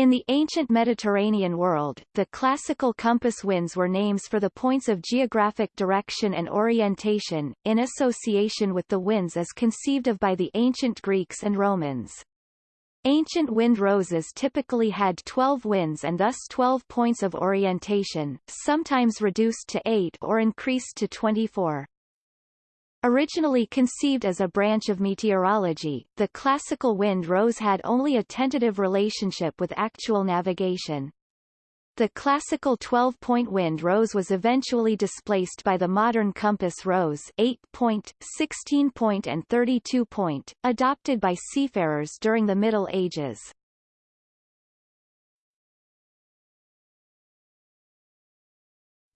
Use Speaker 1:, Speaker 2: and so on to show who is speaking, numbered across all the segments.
Speaker 1: In the ancient Mediterranean world, the classical compass winds were names for the points of geographic direction and orientation, in association with the winds as conceived of by the ancient Greeks and Romans. Ancient wind roses typically had 12 winds and thus 12 points of orientation, sometimes reduced to 8 or increased to 24. Originally conceived as a branch of meteorology, the classical wind rose had only a tentative relationship with actual navigation. The classical 12-point wind rose was eventually displaced by the modern compass rose 8-point, 16-point and 32-point, adopted by seafarers during the Middle Ages.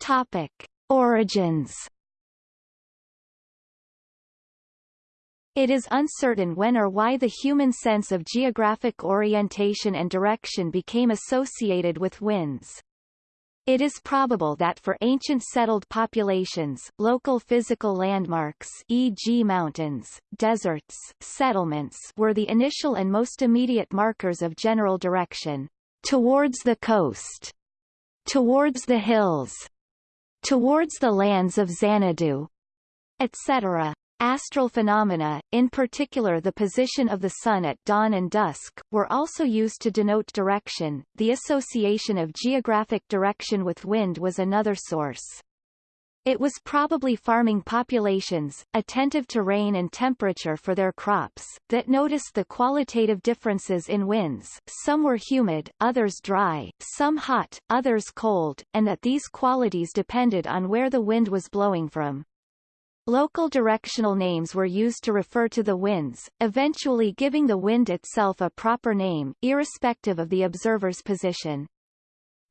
Speaker 1: Topic. Origins It is uncertain when or why the human sense of geographic orientation and direction became associated with winds. It is probable that for ancient settled populations, local physical landmarks e.g. mountains, deserts, settlements were the initial and most immediate markers of general direction. Towards the coast. Towards the hills. Towards the lands of Xanadu. Etc. Astral phenomena, in particular the position of the Sun at dawn and dusk, were also used to denote direction. The association of geographic direction with wind was another source. It was probably farming populations, attentive to rain and temperature for their crops, that noticed the qualitative differences in winds some were humid, others dry, some hot, others cold, and that these qualities depended on where the wind was blowing from. Local directional names were used to refer to the winds, eventually giving the wind itself a proper name, irrespective of the observer's position.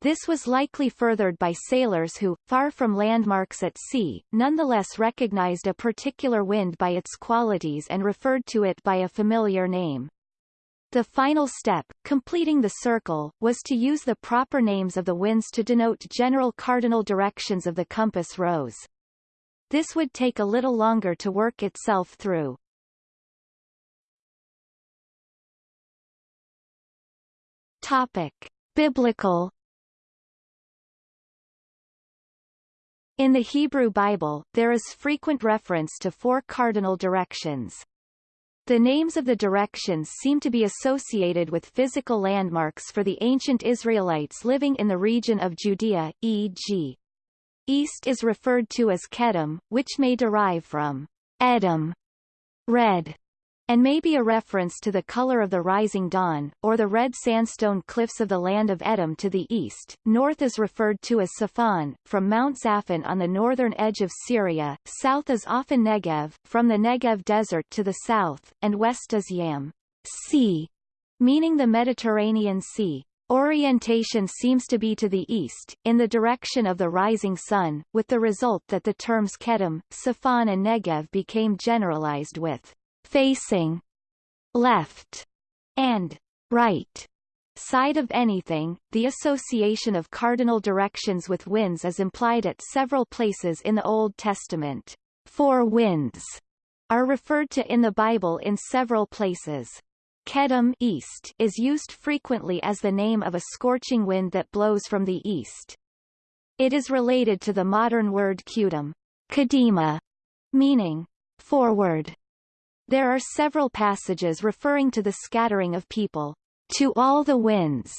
Speaker 1: This was likely furthered by sailors who, far from landmarks at sea, nonetheless recognized a particular wind by its qualities and referred to it by a familiar name. The final step, completing the circle, was to use the proper names of the winds to denote general cardinal directions of the compass rose. This would take a little longer to work itself through. Topic. Biblical In the Hebrew Bible, there is frequent reference to four cardinal directions. The names of the directions seem to be associated with physical landmarks for the ancient Israelites living in the region of Judea, e.g. East is referred to as Kedem, which may derive from Edom, red, and may be a reference to the color of the rising dawn, or the red sandstone cliffs of the land of Edom to the east. North is referred to as Safan, from Mount Zaphon on the northern edge of Syria, south is often Negev, from the Negev desert to the south, and west is Yam, sea, meaning the Mediterranean Sea. Orientation seems to be to the east, in the direction of the rising sun, with the result that the terms Kedem, Safan and Negev became generalized with facing left and right side of anything. The association of cardinal directions with winds is implied at several places in the Old Testament. Four winds are referred to in the Bible in several places. Kedem east is used frequently as the name of a scorching wind that blows from the east. It is related to the modern word Kudum, Kadima, meaning forward. There are several passages referring to the scattering of people to all the winds.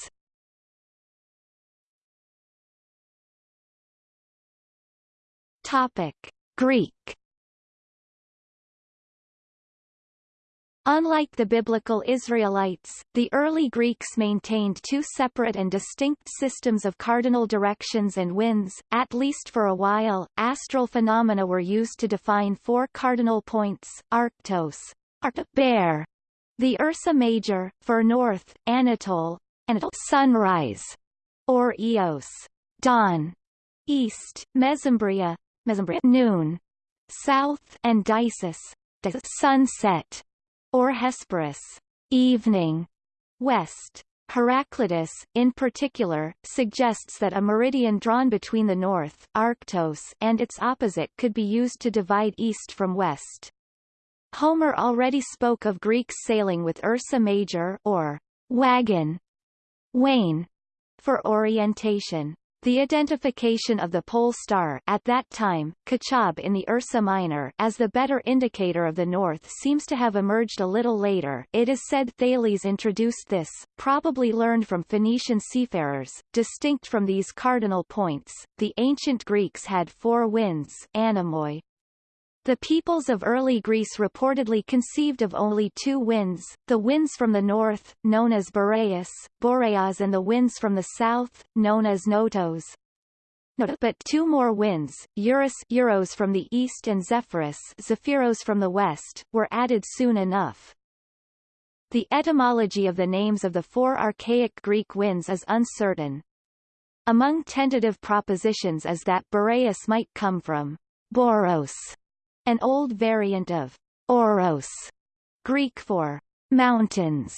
Speaker 1: Topic: Greek Unlike the biblical Israelites, the early Greeks maintained two separate and distinct systems of cardinal directions and winds. At least for a while, astral phenomena were used to define four cardinal points: Arctos, bear, the Ursa Major, for north, Anatole, and sunrise, or Eos, dawn, east, Mesembria, Mesembria, noon, south, and Dysis, sunset or Hesperus, evening, west. Heraclitus, in particular, suggests that a meridian drawn between the north Arctos and its opposite could be used to divide east from west. Homer already spoke of Greeks sailing with Ursa Major or wagon wain for orientation. The identification of the pole star at that time, Kochab in the Ursa Minor as the better indicator of the north seems to have emerged a little later it is said Thales introduced this, probably learned from Phoenician seafarers. Distinct from these cardinal points, the ancient Greeks had four winds anemoi, the peoples of early Greece reportedly conceived of only two winds, the winds from the north, known as Boreas, Boreas and the winds from the south, known as Notos. But two more winds, Eurus Euros from the east and Zephyrus Zephyros from the west, were added soon enough. The etymology of the names of the four archaic Greek winds is uncertain. Among tentative propositions is that Boreas might come from Boros, an old variant of Oros, Greek for mountains,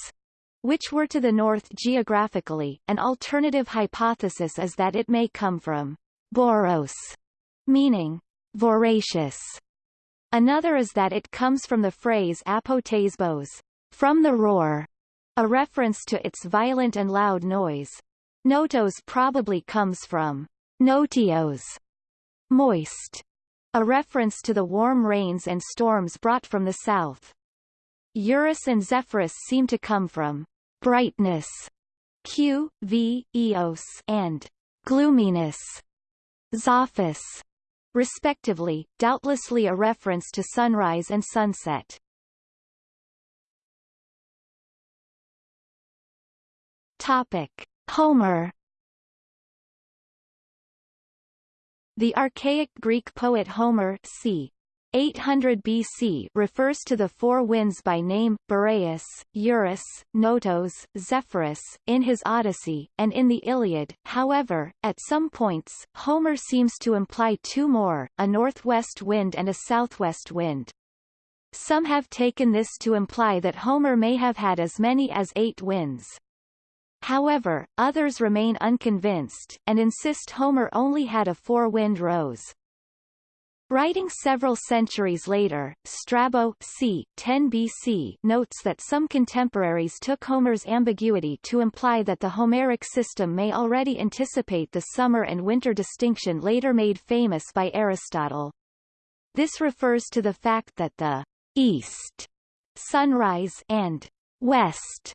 Speaker 1: which were to the north geographically. An alternative hypothesis is that it may come from Boros, meaning voracious. Another is that it comes from the phrase apotasbos, from the roar, a reference to its violent and loud noise. Notos probably comes from notios, moist, a reference to the warm rains and storms brought from the south. Eurus and Zephyrus seem to come from brightness, Q, V, Eos, and gloominess, Zophis, respectively, doubtlessly a reference to sunrise and sunset. Topic: Homer The archaic Greek poet Homer c. 800 BC refers to the four winds by name, Boreas, Eurus, Notos, Zephyrus, in his Odyssey, and in the Iliad. However, at some points, Homer seems to imply two more, a northwest wind and a southwest wind. Some have taken this to imply that Homer may have had as many as eight winds. However, others remain unconvinced, and insist Homer only had a four-wind rose. Writing several centuries later, Strabo c. 10 BC notes that some contemporaries took Homer's ambiguity to imply that the Homeric system may already anticipate the summer and winter distinction later made famous by Aristotle. This refers to the fact that the east sunrise and west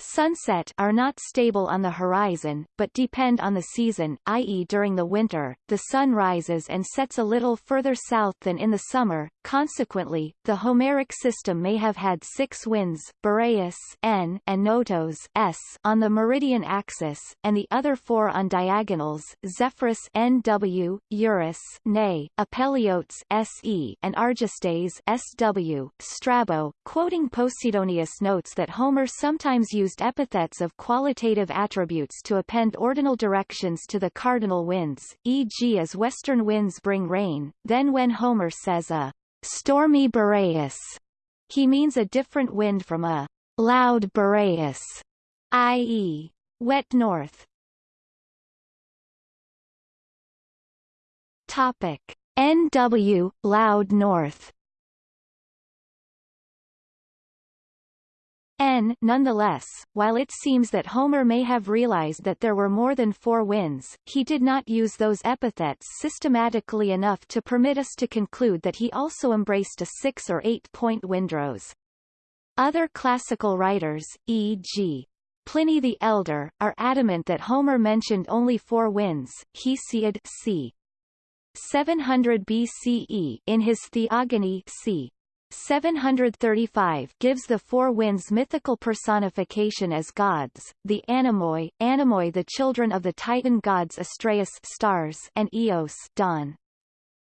Speaker 1: Sunset are not stable on the horizon, but depend on the season, i.e. during the winter, the sun rises and sets a little further south than in the summer, consequently, the Homeric system may have had six winds Boreas N and Notos S on the meridian axis, and the other four on diagonals Zephyrus NW, Eurus Ne, Apeliotes SE and Argestes SW. Strabo, quoting Posidonius notes that Homer sometimes used used epithets of qualitative attributes to append ordinal directions to the cardinal winds, e.g. as western winds bring rain, then when Homer says a stormy Boreas, he means a different wind from a loud Boreas, i.e., wet north. Topic. NW, loud north N nonetheless, while it seems that Homer may have realized that there were more than four winds, he did not use those epithets systematically enough to permit us to conclude that he also embraced a six- or eight-point windrose. Other classical writers, e.g. Pliny the Elder, are adamant that Homer mentioned only four winds, Hesiod c. 700 BCE in his Theogony c. 735 gives the four winds mythical personification as gods, the Anemoi, Anemoi the children of the Titan gods Astraeus stars and Eos dawn.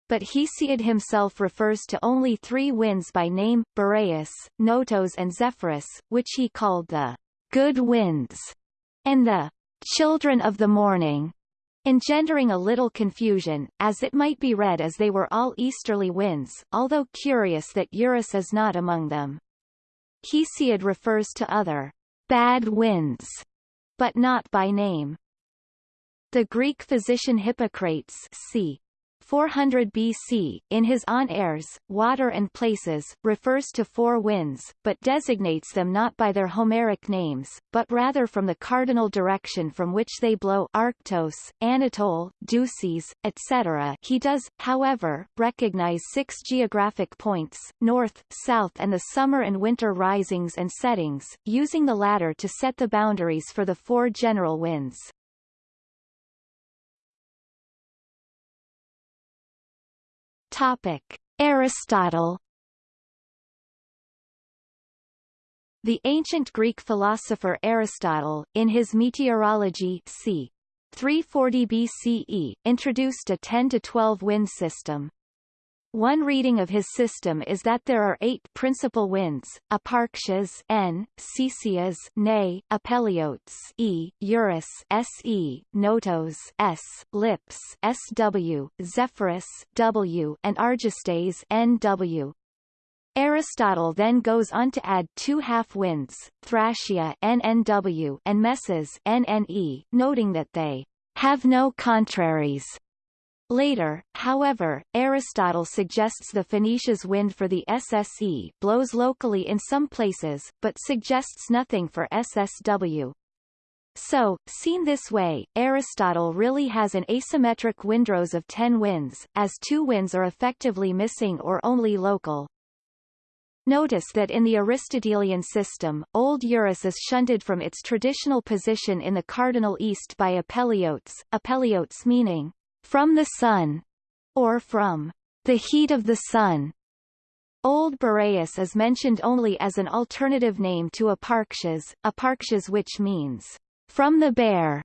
Speaker 1: But Hesiod himself refers to only three winds by name, Boreas, Notos and Zephyrus, which he called the good winds, and the children of the morning engendering a little confusion, as it might be read as they were all easterly winds, although curious that Eurus is not among them. Hesiod refers to other bad winds, but not by name. The Greek physician Hippocrates c. 400 BC, in his On Airs, Water and Places, refers to four winds, but designates them not by their Homeric names, but rather from the cardinal direction from which they blow Arctos, Anatole, Dysis, etc. He does, however, recognize six geographic points, north, south and the summer and winter risings and settings, using the latter to set the boundaries for the four general winds. Topic: Aristotle The ancient Greek philosopher Aristotle, in his Meteorology c. 340 BCE, introduced a 10 to 12 wind system. One reading of his system is that there are eight principal winds, Eparxes N, Cecias Ne, Apeliotes E, Eurus Se, Notos S, Lips Sw, Zephyrus W, and Argestes Nw. Aristotle then goes on to add two half-winds, Thracia NNW and Messes NNE, noting that they have no contraries. Later, however, Aristotle suggests the Phoenicias wind for the SSE blows locally in some places, but suggests nothing for SSW. So, seen this way, Aristotle really has an asymmetric windrose of 10 winds, as two winds are effectively missing or only local. Notice that in the Aristotelian system, Old Eurus is shunted from its traditional position in the cardinal east by apeliotes, apeliotes meaning from the sun, or from the heat of the sun. Old Boreas is mentioned only as an alternative name to Eparxes, Eparxes which means from the bear,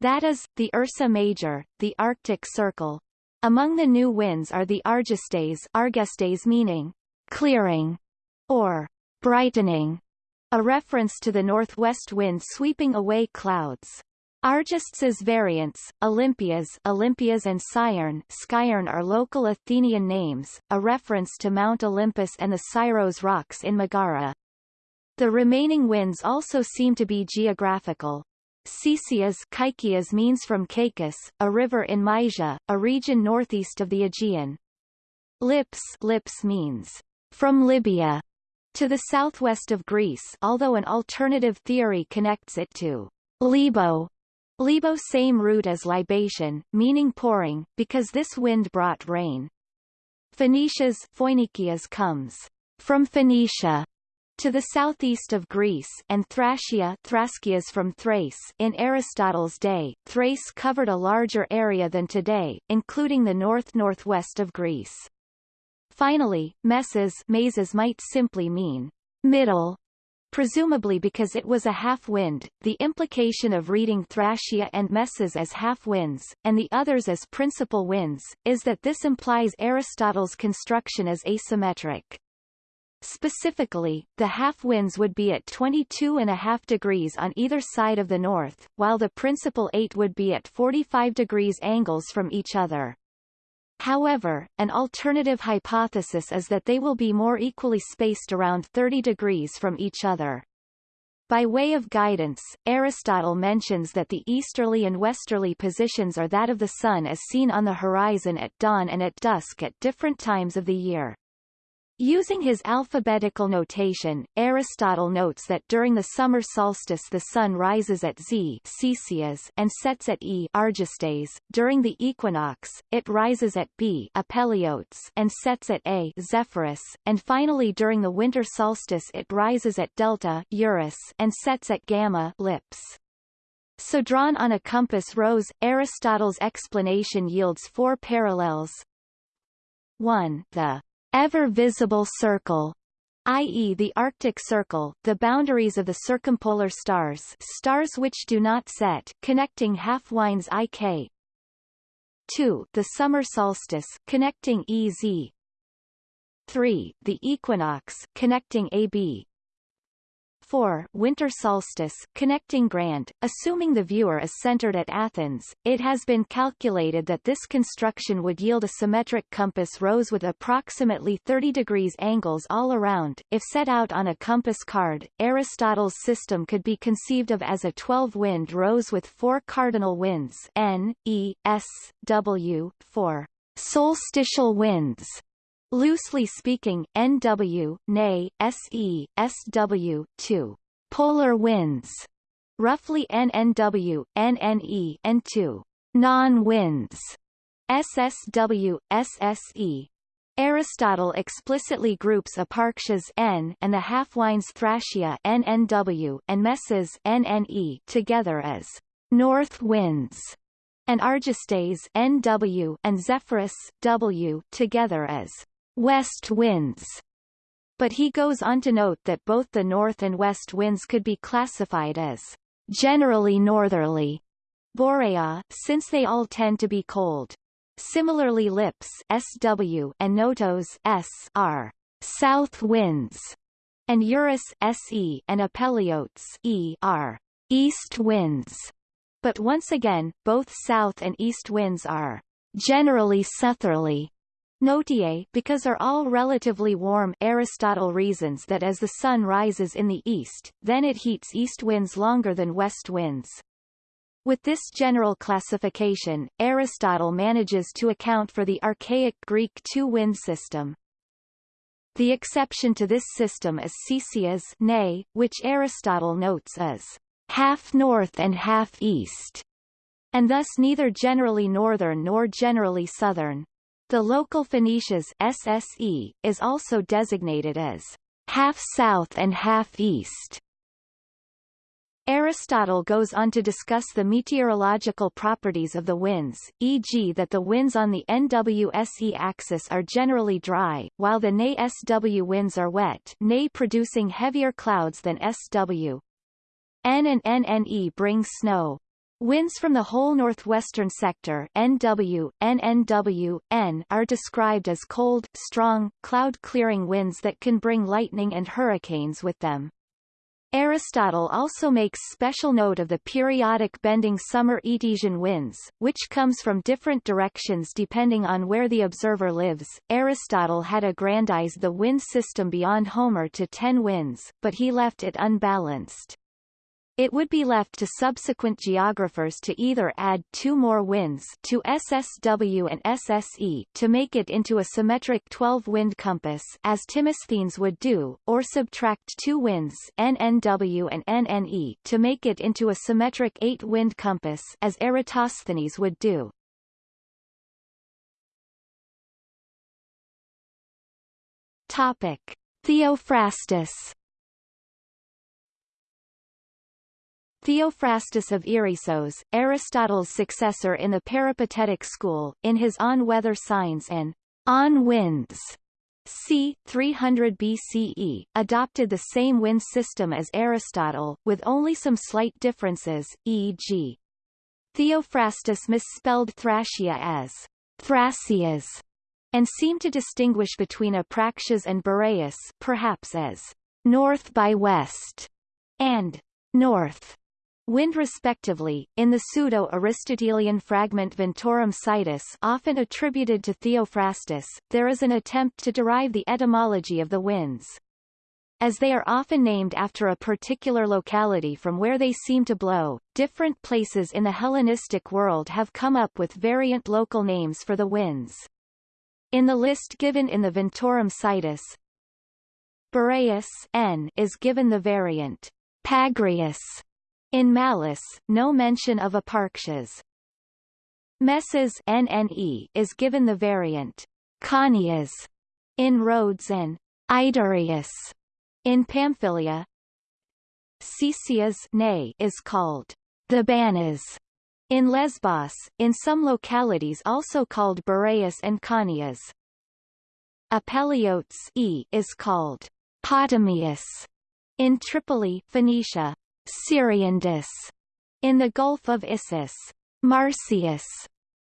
Speaker 1: that is, the Ursa Major, the Arctic Circle. Among the new winds are the Argestes, Argestes meaning clearing, or brightening, a reference to the northwest wind sweeping away clouds. Argestes variants, Olympias, Olympias and Scierne, Skyern are local Athenian names, a reference to Mount Olympus and the Syros rocks in Megara. The remaining winds also seem to be geographical. Cecias Kaikias means from Caicus, a river in Mysia, a region northeast of the Aegean. Lips Lips means from Libya to the southwest of Greece although an alternative theory connects it to Libo, Libo same root as libation, meaning pouring, because this wind brought rain. Phoenicia's Phoenicias comes from Phoenicia to the southeast of Greece and Thracia Thraskias from Thrace in Aristotle's day, Thrace covered a larger area than today, including the north-northwest of Greece. Finally, messes mazes might simply mean middle presumably because it was a half-wind, the implication of reading Thracia and Messes as half-winds, and the others as principal winds, is that this implies Aristotle's construction as asymmetric. Specifically, the half-winds would be at 22.5 degrees on either side of the north, while the principal eight would be at 45 degrees angles from each other. However, an alternative hypothesis is that they will be more equally spaced around 30 degrees from each other. By way of guidance, Aristotle mentions that the easterly and westerly positions are that of the Sun as seen on the horizon at dawn and at dusk at different times of the year. Using his alphabetical notation, Aristotle notes that during the summer solstice the sun rises at Z Cecias and sets at E Argestes. During the equinox, it rises at B Apeliotes and sets at A Zephyrus, and finally during the winter solstice it rises at Delta Eurus and sets at Gamma Lips. So drawn on a compass rose, Aristotle's explanation yields four parallels. 1. The ever-visible circle i.e. the Arctic Circle, the boundaries of the circumpolar stars stars which do not set, connecting half-winds IK. 2. The summer solstice, connecting EZ. 3. The equinox, connecting AB. 4. Winter solstice, connecting Grand. Assuming the viewer is centered at Athens, it has been calculated that this construction would yield a symmetric compass rose with approximately 30 degrees angles all around. If set out on a compass card, Aristotle's system could be conceived of as a 12-wind rose with four cardinal winds N, E, S, W, 4. solstitial winds. Loosely speaking, NW, NA, SE, SW, 2. Polar winds. Roughly NNW, NNE, and 2. Non-winds. SSW, SSE. Aristotle explicitly groups eparxes N and the half-lines Thracia NNW and messes NNE together as north winds, and Argestes NW and Zephyrus W together as west winds. But he goes on to note that both the north and west winds could be classified as generally northerly Boreaa, since they all tend to be cold. Similarly lips SW and notos S are south winds, and Eurus SE and apeliotes E are east winds. But once again, both south and east winds are generally southerly. Notier because are all relatively warm Aristotle reasons that as the sun rises in the east, then it heats east winds longer than west winds. With this general classification, Aristotle manages to account for the archaic Greek two-wind system. The exception to this system is Ccesias nay, which Aristotle notes as half north and half east, and thus neither generally northern nor generally southern. The local Phoenicias SSE is also designated as half south and half east. Aristotle goes on to discuss the meteorological properties of the winds, e.g. that the winds on the NWSE axis are generally dry, while the NA-SW winds are wet NA producing heavier clouds than SW. N and NNE bring snow. Winds from the whole northwestern sector NW, NNW, N are described as cold, strong, cloud-clearing winds that can bring lightning and hurricanes with them. Aristotle also makes special note of the periodic bending summer Etesian winds, which comes from different directions depending on where the observer lives. Aristotle had aggrandized the wind system beyond Homer to ten winds, but he left it unbalanced. It would be left to subsequent geographers to either add two more winds to SSW and SSE to make it into a symmetric 12-wind compass as Timosthenes would do, or subtract two winds NNW and NNE to make it into a symmetric 8-wind compass as Eratosthenes would do. Topic: Theophrastus Theophrastus of Erissos, Aristotle's successor in the Peripatetic school, in his On Weather Signs and On Winds c. 300 BCE, adopted the same wind system as Aristotle, with only some slight differences, e.g. Theophrastus misspelled Thracia as Thracias, and seemed to distinguish between Apraxias and Boreas perhaps as north by west and north wind respectively, in the pseudo-Aristotelian fragment Ventorum Situs often attributed to Theophrastus, there is an attempt to derive the etymology of the winds. As they are often named after a particular locality from where they seem to blow, different places in the Hellenistic world have come up with variant local names for the winds. In the list given in the Ventorum Situs, Boreas N is given the variant Pagrius in Malice, no mention of eparxes. Messes NNE is given the variant Conias in Rhodes and Idarius in Pamphylia. Ccesias nay is called the Banas in Lesbos, in some localities also called Boreas and Conias. Apeliotes e is called Potamius in Tripoli, Phoenicia. Syriandus in the Gulf of Issus, Marsyas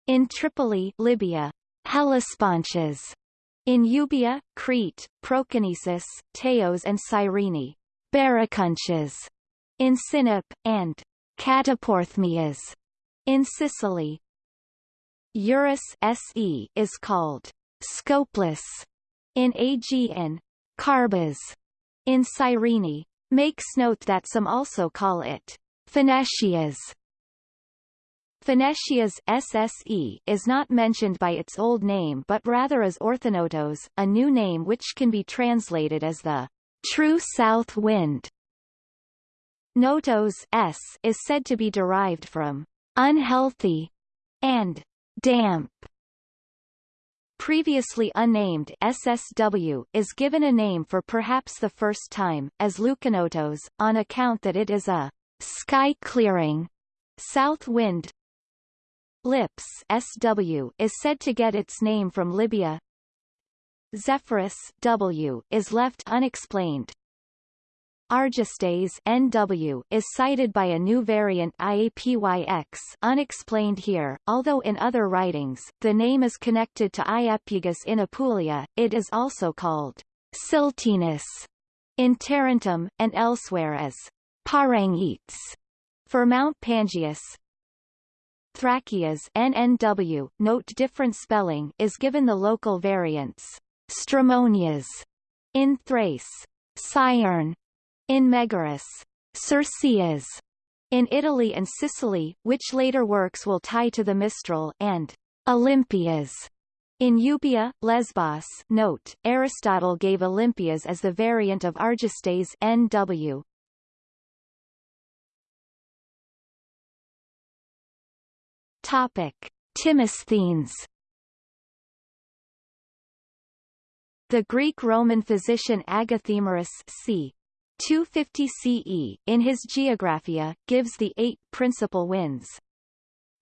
Speaker 1: in Tripoli, Libya, Hellespontius in Euboea, Crete, Proconnesus, Teos and Cyrene, Baracunches in Sinop, and Cataporthmias in Sicily. Eurus SE is called Scopeless in Aegean, Carbas in Cyrene, Makes note that some also call it Phoenicias. Phoenicia's SSE is not mentioned by its old name but rather as Orthonotos, a new name which can be translated as the true south wind. Notos s is said to be derived from unhealthy and damp. Previously unnamed SSW is given a name for perhaps the first time, as Lucanotos, on account that it is a sky-clearing south wind. Lips SW is said to get its name from Libya. Zephyrus W is left unexplained. Argestes NW is cited by a new variant IAPYX unexplained here, although in other writings, the name is connected to Iapygus in Apulia, it is also called Siltinus in Tarentum, and elsewhere as Parangites for Mount Pangaeus. Thrakias NNW, note different spelling, is given the local variants. Stramonias in Thrace. Syern in Megaris, Circeas in Italy and Sicily, which later works will tie to the Mistral, and Olympias in Euboea, Lesbos note, Aristotle gave Olympias as the variant of Argestes NW. Topic. Timosthenes The Greek-Roman physician Agathemerus c. 250 CE, in his Geographia, gives the eight principal winds.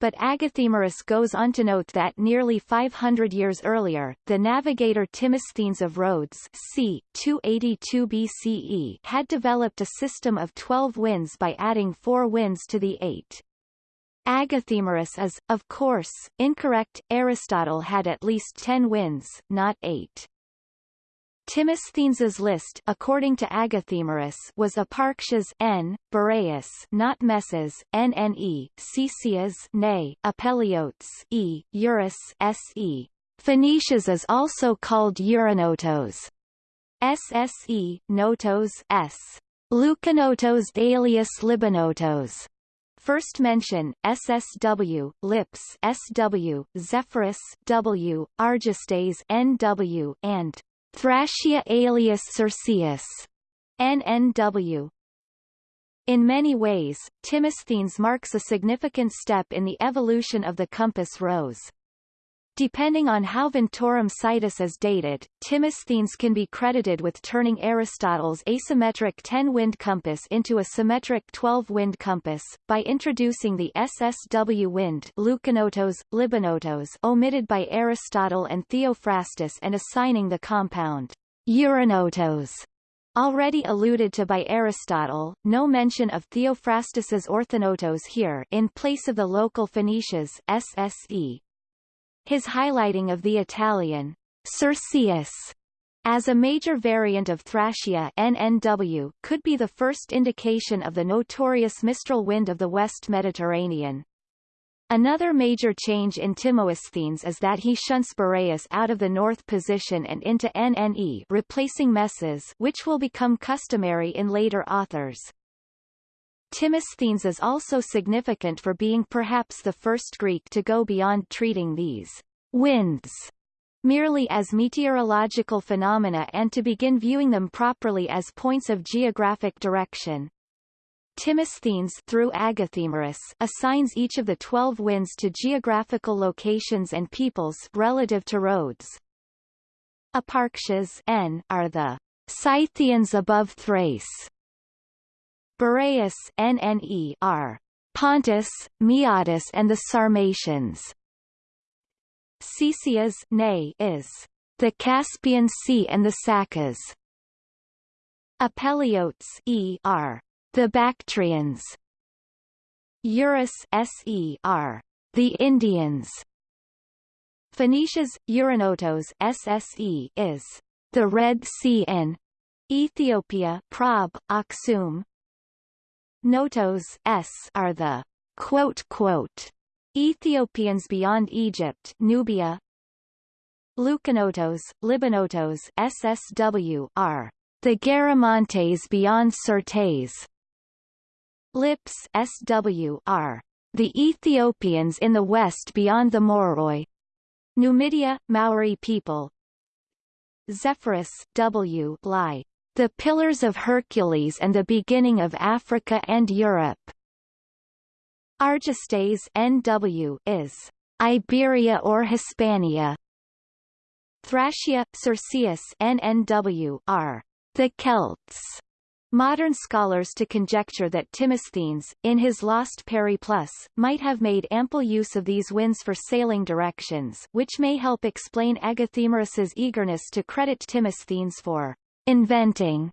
Speaker 1: But Agathemerus goes on to note that nearly 500 years earlier, the navigator Timosthenes of Rhodes c. 282 BCE had developed a system of 12 winds by adding four winds to the eight. Agathemerus is, of course, incorrect, Aristotle had at least ten winds, not eight. Timosthenes's list according to Agathemerus was Eparchas n, Boreas not Messes, nne, Cesias ne, Apeliotes e, Eurus se. Phoenicias is also called Uranotos. SSE, Notos s. Lukanotos alias Libanotos. First mention, SSW, Lips SW, Zephyrus W, Argestes NW, and Thracia alias Circeus, NNW. In many ways, Timosthenes marks a significant step in the evolution of the compass rose. Depending on how Ventorum Situs is dated, Timosthenes can be credited with turning Aristotle's asymmetric 10-wind compass into a symmetric 12-wind compass, by introducing the SSW wind Lukanotos, Libanotos omitted by Aristotle and Theophrastus and assigning the compound Euranotos Already alluded to by Aristotle, no mention of Theophrastus's orthonotos here in place of the local Phoenicias SSE, his highlighting of the Italian Circeus as a major variant of Thracia NNW could be the first indication of the notorious Mistral wind of the West Mediterranean. Another major change in Timosthenes is that he shunts Boreas out of the north position and into NNE replacing Messes which will become customary in later authors. Timosthenes is also significant for being perhaps the first Greek to go beyond treating these winds merely as meteorological phenomena and to begin viewing them properly as points of geographic direction. Timosthenes through Agathemerus assigns each of the twelve winds to geographical locations and peoples relative to roads. Eparchas N are the Scythians above Thrace, Boreas NNE are Pontus, Maeotis and the Sarmatians. Cesias is the Caspian Sea and the Sakas. Apeliotes e are the Bactrians. Eurus se are the Indians. Phoenicias Euranotos SSE is the Red Sea in Ethiopia Prob, Aksum, Notos s are the quote quote Ethiopians beyond Egypt, Nubia. Lucanotos, Libanotos, SSW are the Garamantes beyond Syrtes. Lips SW are The Ethiopians in the west beyond the Moroi. Numidia, Maori people. Zephyrus W. Bly. The Pillars of Hercules and the Beginning of Africa and Europe. Argestes NW is Iberia or Hispania. Thracia, Circeus NNW are the Celts. Modern scholars to conjecture that Timosthenes, in his Lost Periplus, might have made ample use of these winds for sailing directions which may help explain Agathemerus's eagerness to credit Timosthenes for inventing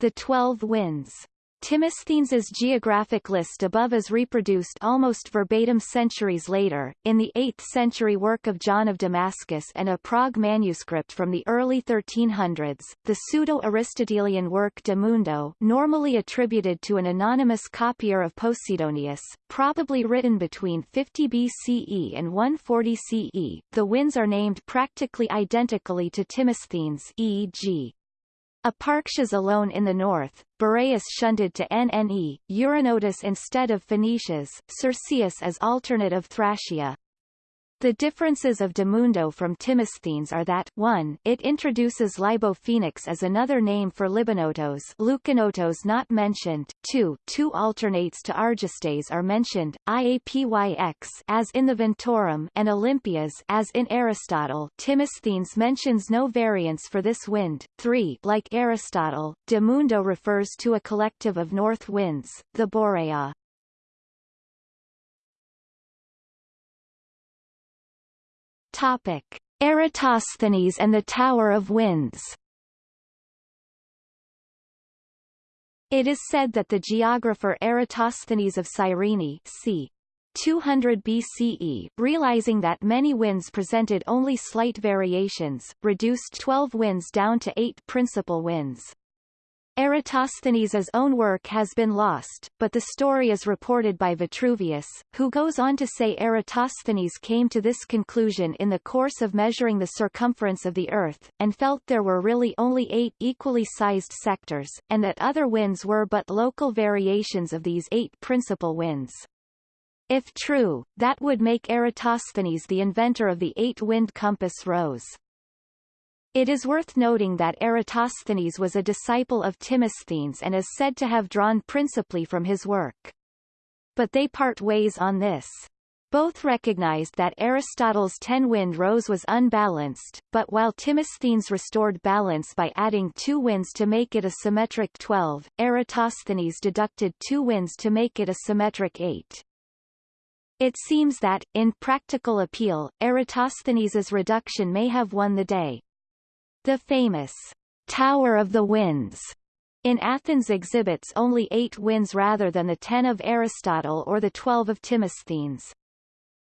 Speaker 1: the twelve winds. Timosthenes's geographic list above is reproduced almost verbatim centuries later, in the 8th century work of John of Damascus and a Prague manuscript from the early 1300s, the pseudo-Aristotelian work De Mundo normally attributed to an anonymous copier of Posidonius, probably written between 50 BCE and 140 CE. The winds are named practically identically to Timosthenes e.g. Eparxes alone in the north, Boreas shunted to Nne, Eurinotus instead of Phoenicias, Circeus as alternate of Thracia. The differences of De Mundo from Timosthenes are that 1. It introduces Libophoenix as another name for Libanotos Leuconotos not mentioned 2. Two alternates to Argestes are mentioned, Iapyx as in the Ventorum and Olympias as in Aristotle Timosthenes mentions no variants for this wind. 3. Like Aristotle, De Mundo refers to a collective of north winds, the Borea. Topic: Eratosthenes and the Tower of Winds. It is said that the geographer Eratosthenes of Cyrene c. 200 BCE, realizing that many winds presented only slight variations, reduced 12 winds down to eight principal winds. Eratosthenes' own work has been lost, but the story is reported by Vitruvius, who goes on to say Eratosthenes came to this conclusion in the course of measuring the circumference of the Earth, and felt there were really only eight equally sized sectors, and that other winds were but local variations of these eight principal winds. If true, that would make Eratosthenes the inventor of the eight-wind compass rose. It is worth noting that Eratosthenes was a disciple of Timosthenes and is said to have drawn principally from his work. But they part ways on this. Both recognized that Aristotle's ten-wind rose was unbalanced, but while Timosthenes restored balance by adding two winds to make it a symmetric 12, Eratosthenes deducted two winds to make it a symmetric 8. It seems that, in practical appeal, Eratosthenes's reduction may have won the day. The famous Tower of the Winds in Athens exhibits only eight winds rather than the ten of Aristotle or the twelve of Timosthenes.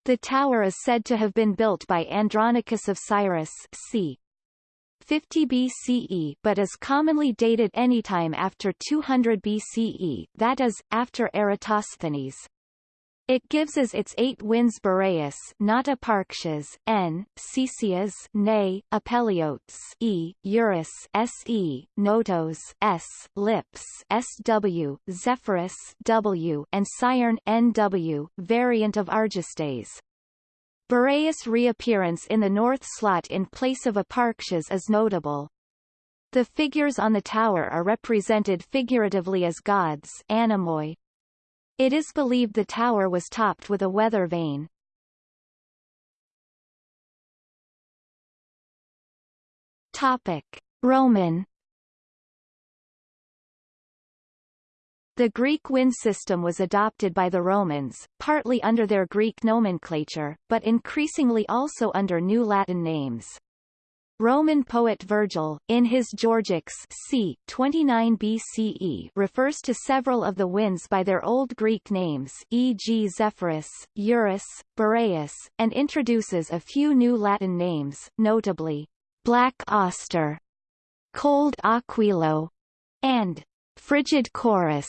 Speaker 1: The tower is said to have been built by Andronicus of Cyrrhus c. 50 BCE but is commonly dated anytime after 200 BCE, that is, after Eratosthenes. It gives us its eight winds Boreas not Eparxes, N, Cesias Ne, Apeliotes E, Eurus Se, Notos S, Lips SW, Zephyrus W, and Syren NW, variant of Argestes. Boreas' reappearance in the north slot in place of Eparxes is notable. The figures on the tower are represented figuratively as gods anemoi, it is believed the tower was topped with a weather vane. Topic. Roman The Greek wind system was adopted by the Romans, partly under their Greek nomenclature, but increasingly also under new Latin names. Roman poet Virgil, in his Georgics c. 29 BCE refers to several of the winds by their Old Greek names e.g. Zephyrus, Eurus, Boreas, and introduces a few new Latin names, notably, Black Auster, Cold Aquilo, and Frigid Corus.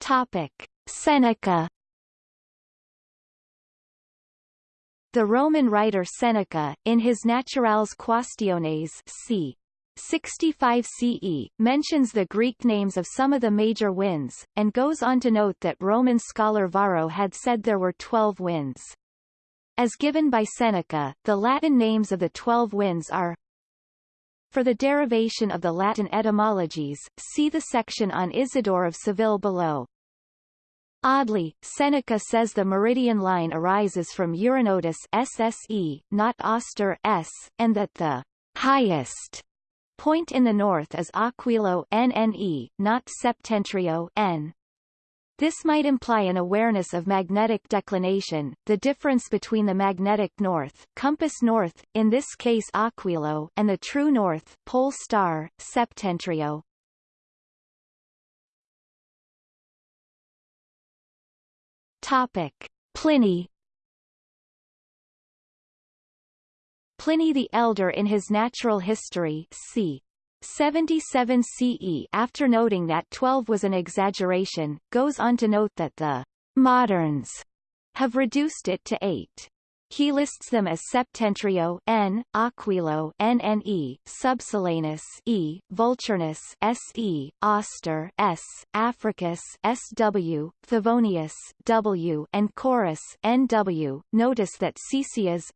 Speaker 1: Topic. Seneca The Roman writer Seneca, in his Naturales Quaestiones c. 65 CE, mentions the Greek names of some of the major winds, and goes on to note that Roman scholar Varro had said there were twelve winds. As given by Seneca, the Latin names of the twelve winds are For the derivation of the Latin etymologies, see the section on Isidore of Seville below. Oddly, Seneca says the meridian line arises from Euronotus SSE, not Auster S, and that the highest point in the north is Aquilo NNE, not Septentrio N. This might imply an awareness of magnetic declination, the difference between the magnetic north compass north, in this case Aquilo, and the true north pole star, Septentrio. Topic. Pliny Pliny the Elder in his Natural History c. 77 CE after noting that 12 was an exaggeration, goes on to note that the moderns have reduced it to 8. He lists them as Septentrio N, Aquilo NNE, Subsolanus E, Vulturnus SE, Auster S, Africus SW, Favonius W, and Corus NW. Notice that Caecias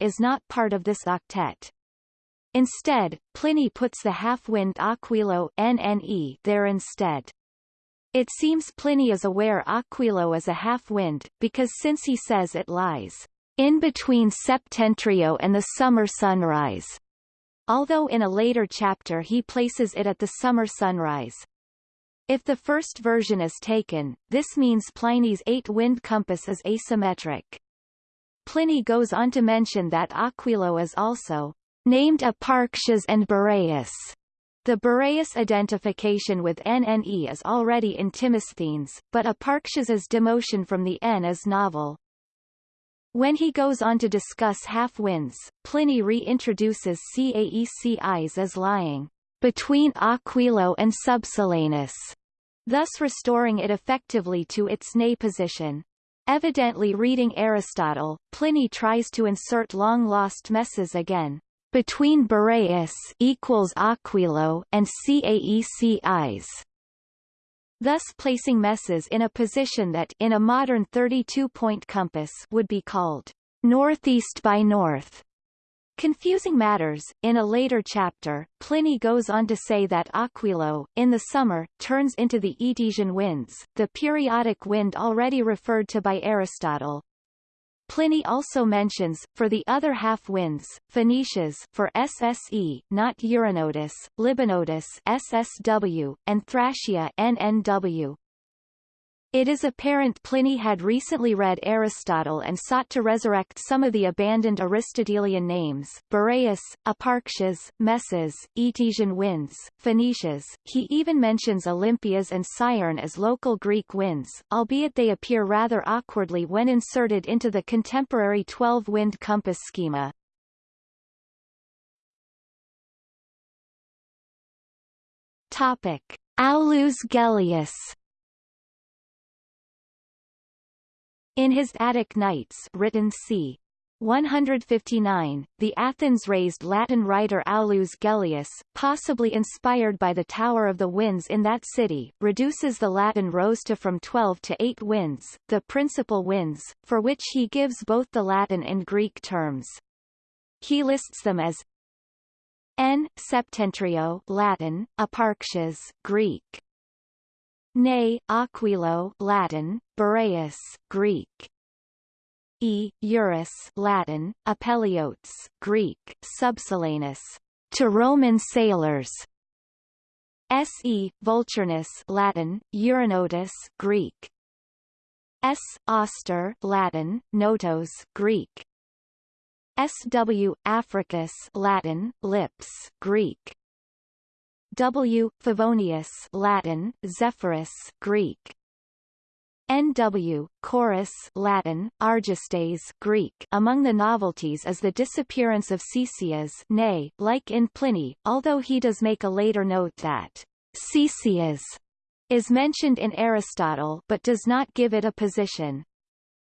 Speaker 1: is not part of this octet. Instead, Pliny puts the half-wind Aquilo NNE there instead. It seems Pliny is aware Aquilo is a half-wind, because since he says it lies in between Septentrio and the summer sunrise, although in a later chapter he places it at the summer sunrise. If the first version is taken, this means Pliny's eight-wind compass is asymmetric. Pliny goes on to mention that Aquilo is also named Eparchus and Boreas. The Boreas identification with NNE is already in Timosthenes, but Eparchus's demotion from the N is novel. When he goes on to discuss half-winds, Pliny reintroduces Caecias as lying between Aquilo and Subsolanus, thus restoring it effectively to its ne position. Evidently reading Aristotle, Pliny tries to insert long-lost Meses again. Between Boreas equals Aquilo and Caecias thus placing Meses in a position that in a modern 32-point compass would be called northeast by north. Confusing matters, in a later chapter, Pliny goes on to say that Aquilo, in the summer, turns into the Etesian winds, the periodic wind already referred to by Aristotle, Pliny also mentions, for the other half-winds, Phoenicias for SSE, not Euronotus, Libanotus SSW, and Thracia NNW. It is apparent Pliny had recently read Aristotle and sought to resurrect some of the abandoned Aristotelian names, Boreas, Eparchus, Meses, Etesian winds, Phoenicias. He even mentions Olympias and Syren as local Greek winds, albeit they appear rather awkwardly when inserted into the contemporary 12-wind compass schema. Topic. Aulus Gellius In his Attic Nights written c. 159, the Athens-raised Latin writer Aulus Gellius, possibly inspired by the Tower of the Winds in that city, reduces the Latin rostra from 12 to 8 winds, the principal winds, for which he gives both the Latin and Greek terms. He lists them as N. Septentrio Latin, Eparchus Greek, Ne, Aquilo Latin, Boreas, Greek. E. Eurus Latin, Apeliotes, Greek, Subsolanus, to Roman sailors. Se, Vulturnus Latin, Euronotus Greek. S. Auster Latin, Notos Greek. SW, Africus Latin, Lips Greek. W. Favonius Latin, Zephyrus Greek. N.W. Caurus Latin, Argestes Greek. Among the novelties is the disappearance of Caecias nay, like in Pliny, although he does make a later note that Caecias is mentioned in Aristotle but does not give it a position.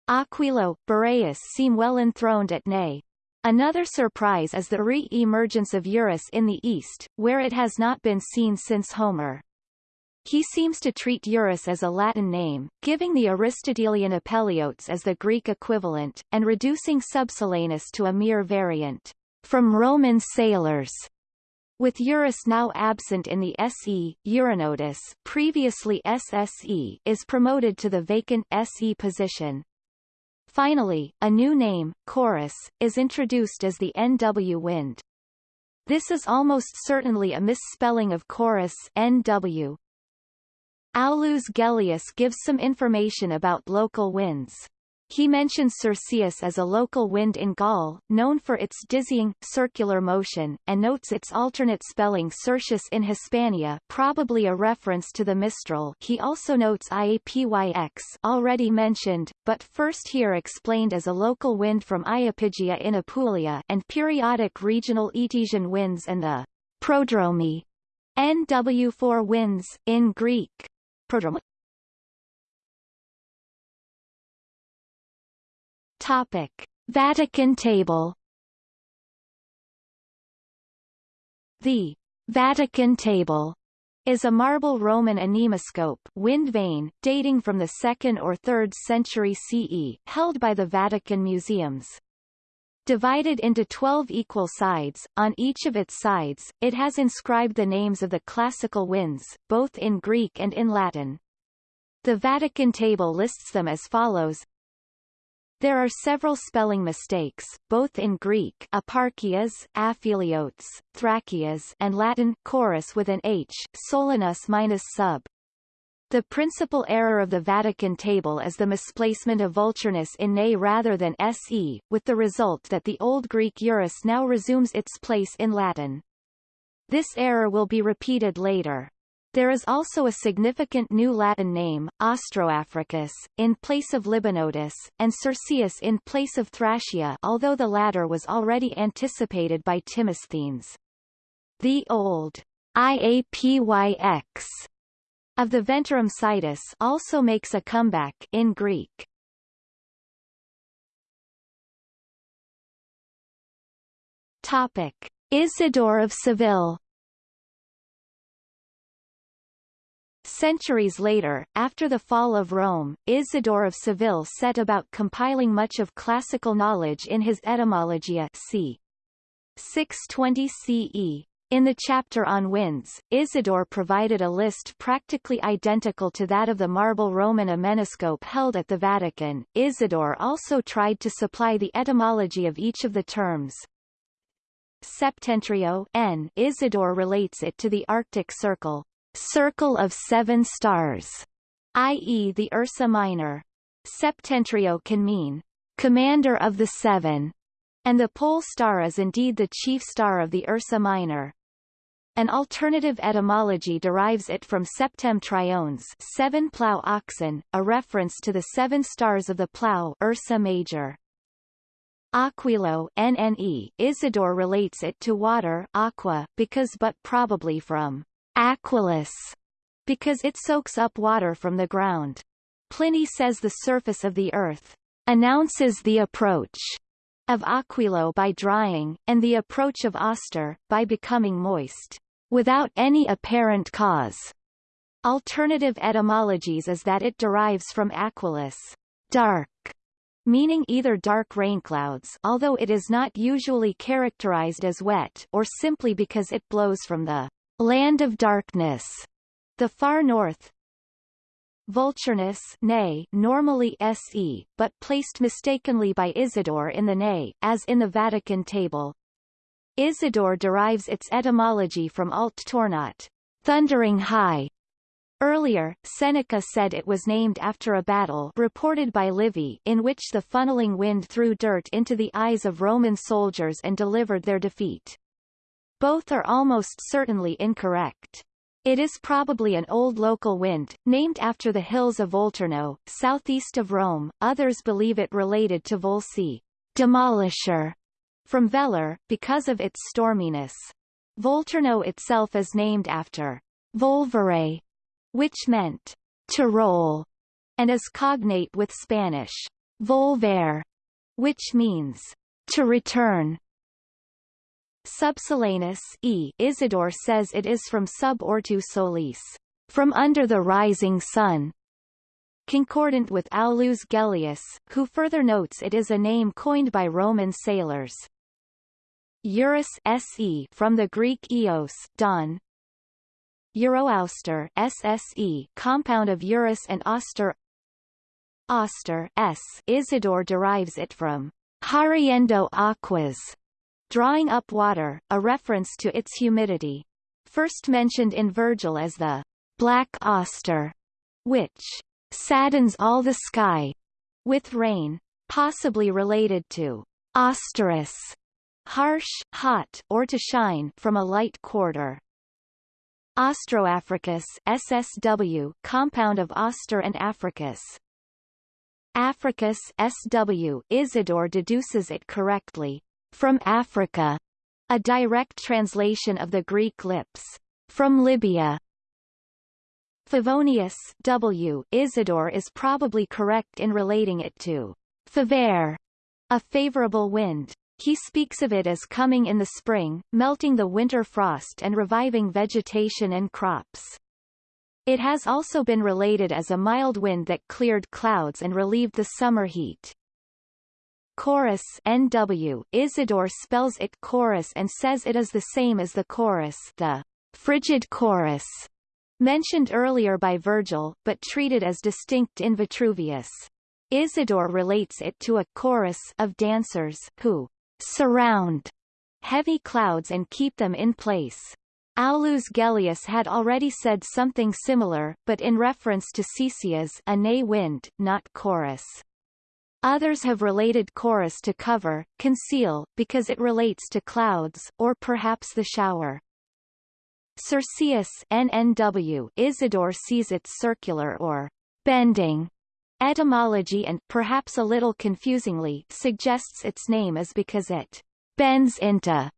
Speaker 1: Aquilo, Boreas seem well enthroned at Nay. Another surprise is the re-emergence of Eurus in the East, where it has not been seen since Homer. He seems to treat Eurus as a Latin name, giving the Aristotelian Apeliotes as the Greek equivalent, and reducing Subsolanus to a mere variant, from Roman sailors. With Eurus now absent in the SE, Euronotus previously SSE is promoted to the vacant SE position. Finally, a new name, Caurus, is introduced as the NW wind. This is almost certainly a misspelling of Corus NW. Aulus Gellius gives some information about local winds. He mentions Circeus as a local wind in Gaul, known for its dizzying, circular motion, and notes its alternate spelling Circius in Hispania probably a reference to the Mistral he also notes Iapyx already mentioned, but first here explained as a local wind from Iapygia in Apulia and periodic regional Etesian winds and the prodromi NW4 winds, in Greek. Prodromi Topic: Vatican table. The Vatican table is a marble Roman anemoscope wind vane, dating from the 2nd or 3rd century CE, held by the Vatican Museums. Divided into 12 equal sides, on each of its sides, it has inscribed the names of the classical winds, both in Greek and in Latin. The Vatican table lists them as follows there are several spelling mistakes, both in Greek aparchias, apheliotes, thrachias and Latin chorus with an h, solanus minus sub. The principal error of the Vatican table is the misplacement of vulturnus in ne rather than se, with the result that the Old Greek Eurus now resumes its place in Latin. This error will be repeated later. There is also a significant new Latin name, Austroafricus, in place of Libanotus, and Circeus in place of Thracia although the latter was already anticipated by Timosthenes. The old IAPYX of the Ventorum Situs also makes a comeback in Greek. Topic: Isidore of Seville Centuries later, after the fall of Rome, Isidore of Seville set about compiling much of classical knowledge in his Etymologia c. 620 CE. In the chapter on winds, Isidore provided a list practically identical to that of the marble Roman anemoscope held at the Vatican. Isidore also tried to supply the etymology of each of the terms. Septentrio N. Isidore relates it to the Arctic Circle, Circle of Seven Stars, i.e. the Ursa Minor. Septentrio can mean commander of the seven, and the pole star is indeed the chief star of the Ursa Minor. An alternative etymology derives it from septem triones seven plough oxen, a reference to the seven stars of the plough Ursa Major. Aquilo NNE, Isidore relates it to water aqua, because but probably from Aquilus, because it soaks up water from the ground. Pliny says the surface of the earth announces the approach of Aquilo by drying, and the approach of Auster, by becoming moist, without any apparent cause. Alternative etymologies is that it derives from aquilus, dark, meaning either dark rainclouds although it is not usually characterized as wet or simply because it blows from the Land of Darkness, the far north. Vulturnus nay, normally se, but placed mistakenly by Isidore in the nay, as in the Vatican table. Isidore derives its etymology from alt tornat, thundering high. Earlier, Seneca said it was named after a battle reported by Livy in which the funneling wind threw dirt into the eyes of Roman soldiers and delivered their defeat. Both are almost certainly incorrect. It is probably an old local wind, named after the hills of Volturno, southeast of Rome. Others believe it related to Volsi, demolisher, from Velar, because of its storminess. Volturno itself is named after volvere, which meant to roll, and is cognate with Spanish volver, which means to return. Subsolanus e Isidore says it is from sub ortu solis, from under the rising sun, concordant with Aulus Gellius, who further notes it is a name coined by Roman sailors. Eurus se from the Greek eos, dawn. Euroauster SSE compound of Eurus and Auster Auster S Isidore derives it from Hariendo aquas, drawing up water, a reference to its humidity. First mentioned in Virgil as the black auster, which saddens all the sky with rain, possibly related to austerus, harsh, hot, or to shine from a light quarter. Austroafricus SSW compound of Auster and Africus. Africus SW Isidore deduces it correctly from Africa, a direct translation of the Greek lips from Libya. Favonius W Isidore is probably correct in relating it to favere, a favorable wind. He speaks of it as coming in the spring, melting the winter frost and reviving vegetation and crops. It has also been related as a mild wind that cleared clouds and relieved the summer heat. Chorus NW Isidore spells it chorus and says it is the same as the chorus the frigid chorus mentioned earlier by Virgil, but treated as distinct in Vitruvius. Isidore relates it to a chorus of dancers who surround heavy clouds and keep them in place. Aulus Gellius had already said something similar, but in reference to Caecias a nay wind, not chorus. Others have related chorus to cover, conceal, because it relates to clouds, or perhaps the shower. Circeus NNW Isidore sees its circular or bending etymology and, perhaps a little confusingly, suggests its name is because it bends into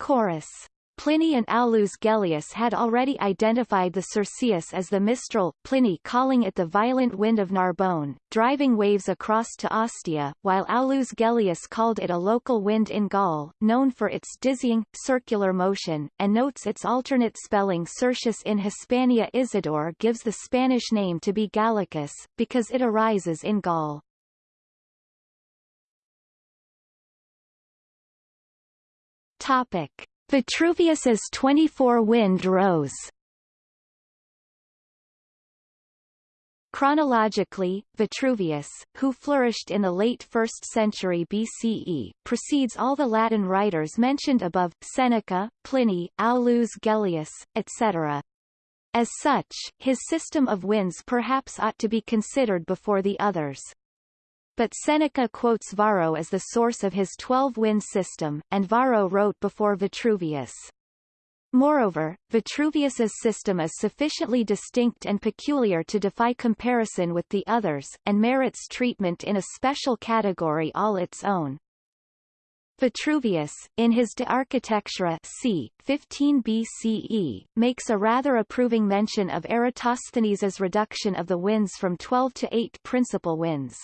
Speaker 1: chorus. Pliny and Aulus Gellius had already identified the Circeus as the Mistral, Pliny calling it the violent wind of Narbonne, driving waves across to Ostia, while Aulus Gellius called it a local wind in Gaul, known for its dizzying, circular motion, and notes its alternate spelling Circius in Hispania Isidore gives the Spanish name to be Gallicus, because it arises in Gaul. Topic. Vitruvius's 24 wind rose Chronologically, Vitruvius, who flourished in the late 1st century BCE, precedes all the Latin writers mentioned above, Seneca, Pliny, Aulus Gellius, etc. As such, his system of winds perhaps ought to be considered before the others. But Seneca quotes Varro as the source of his twelve-wind system, and Varro wrote before Vitruvius. Moreover, Vitruvius's system is sufficiently distinct and peculiar to defy comparison with the others, and merits treatment in a special category all its own. Vitruvius, in his De Architectura c. 15 BCE, makes a rather approving mention of Eratosthenes's reduction of the winds from 12 to 8 principal winds.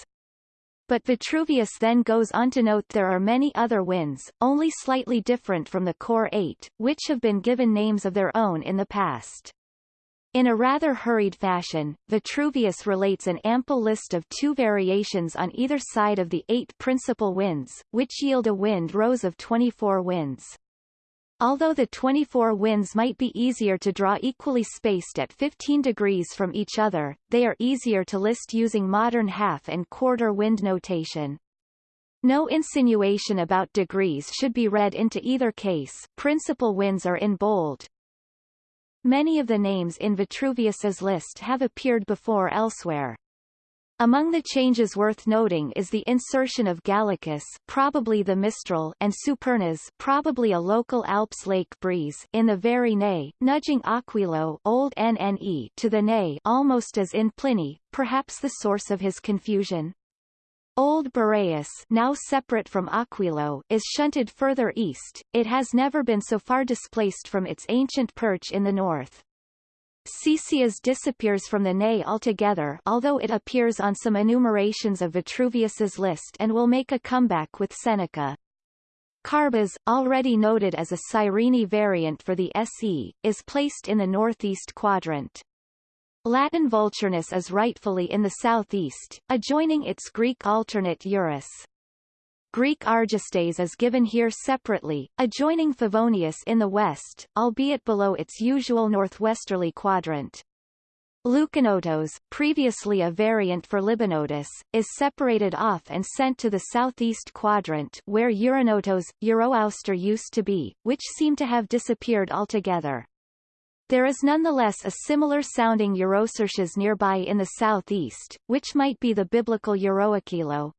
Speaker 1: But Vitruvius then goes on to note there are many other winds, only slightly different from the core eight, which have been given names of their own in the past. In a rather hurried fashion, Vitruvius relates an ample list of two variations on either side of the eight principal winds, which yield a wind rose of 24 winds. Although the 24 winds might be easier to draw equally spaced at 15 degrees from each other, they are easier to list using modern half and quarter wind notation. No insinuation about degrees should be read into either case principal winds are in bold. Many of the names in Vitruvius's list have appeared before elsewhere. Among the changes worth noting is the insertion of Gallicus probably the Mistral and Supernas, probably a local Alps lake breeze in the very ne, nudging Aquilo old NNE to the ne almost as in Pliny, perhaps the source of his confusion. Old Boreas now separate from Aquilo is shunted further east, it has never been so far displaced from its ancient perch in the north. Caecias disappears from the Ne altogether although it appears on some enumerations of Vitruvius's list and will make a comeback with Seneca. Carbas, already noted as a Cyrene variant for the SE, is placed in the northeast quadrant. Latin Vulturnus is rightfully in the southeast, adjoining its Greek alternate Eurus. Greek Argestes is given here separately, adjoining Favonius in the west, albeit below its usual northwesterly quadrant. Leuconotos, previously a variant for Libanotus, is separated off and sent to the southeast quadrant where Euronotos, Euroauster used to be, which seem to have disappeared altogether. There is nonetheless a similar-sounding Eurocertius nearby in the southeast, which might be the biblical Euroaquilo.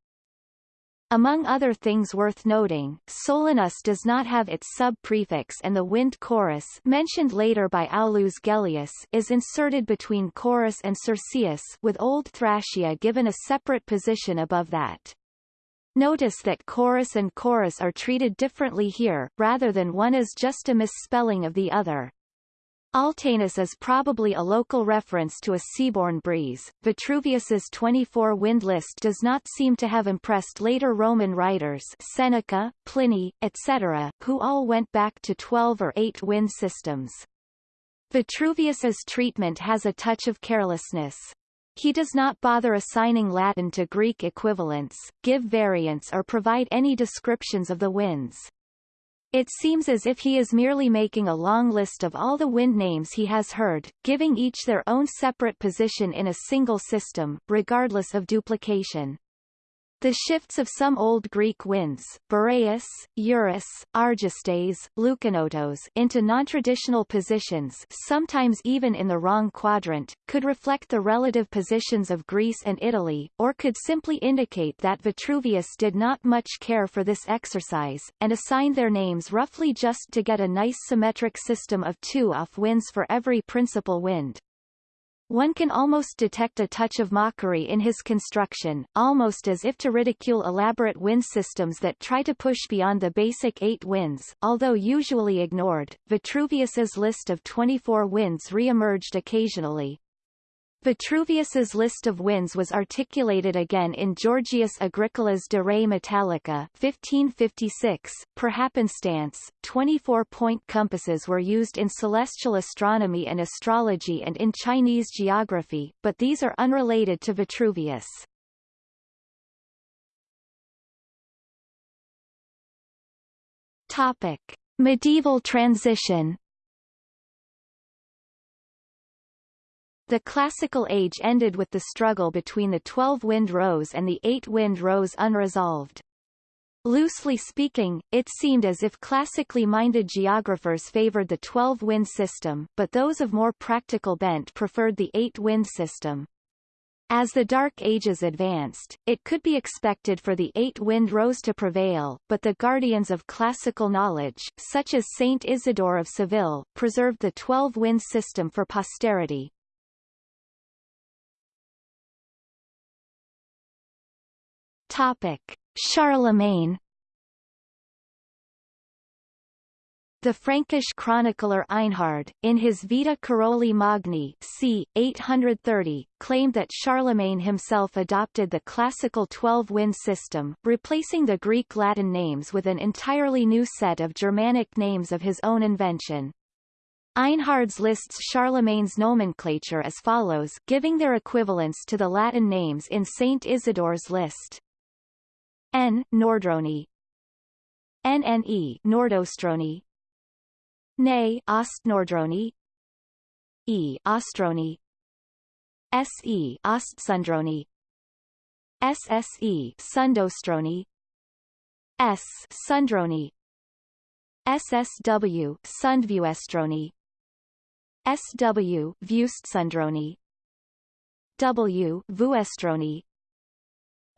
Speaker 1: Among other things worth noting, Solanus does not have its sub-prefix and the wind chorus mentioned later by Aulus Gellius is inserted between chorus and Circeus with Old Thracia given a separate position above that. Notice that chorus and chorus are treated differently here, rather than one is just a misspelling of the other. Altanus is probably a local reference to a seaborne breeze. Vitruvius's 24 wind list does not seem to have impressed later Roman writers Seneca, Pliny, etc., who all went back to 12 or 8 wind systems. Vitruvius's treatment has a touch of carelessness. He does not bother assigning Latin to Greek equivalents, give variants or provide any descriptions of the winds. It seems as if he is merely making a long list of all the wind names he has heard, giving each their own separate position in a single system, regardless of duplication. The shifts of some Old Greek winds, Boreas, Eurus, Argestes, Leuconotos, into non-traditional positions sometimes even in the wrong quadrant, could reflect the relative positions of Greece and Italy, or could simply indicate that Vitruvius did not much care for this exercise, and assigned their names roughly just to get a nice symmetric system of two off winds for every principal wind. One can almost detect a touch of mockery in his construction, almost as if to ridicule elaborate wind systems that try to push beyond the basic eight winds. Although usually ignored, Vitruvius's list of 24 winds re-emerged occasionally, Vitruvius's list of winds was articulated again in Georgius Agricola's De Re Metallica 1556. Per happenstance, 24-point compasses were used in celestial astronomy and astrology and in Chinese geography, but these are unrelated to Vitruvius. Topic: Medieval transition The Classical Age ended with the struggle between the 12 wind rows and the 8 wind rows unresolved. Loosely speaking, it seemed as if classically minded geographers favored the 12-wind system, but those of more practical bent preferred the 8-wind system. As the Dark Ages advanced, it could be expected for the eight wind rows to prevail, but the guardians of classical knowledge, such as Saint Isidore of Seville, preserved the 12-wind system for posterity. Topic: Charlemagne The Frankish chronicler Einhard, in his Vita Caroli Magni c. 830, claimed that Charlemagne himself adopted the classical 12-wind system, replacing the Greek-Latin names with an entirely new set of Germanic names of his own invention. Einhard's lists Charlemagne's nomenclature as follows giving their equivalents to the Latin names in Saint Isidore's list. N. Nordroni NNE Nordostroni Ne Ostnordroni E. Ostroni SE Ostsundroni SSE Sundostroni S. Sundroni SSW Sundvuestroni SW Vuestsundroni W. Vuestroni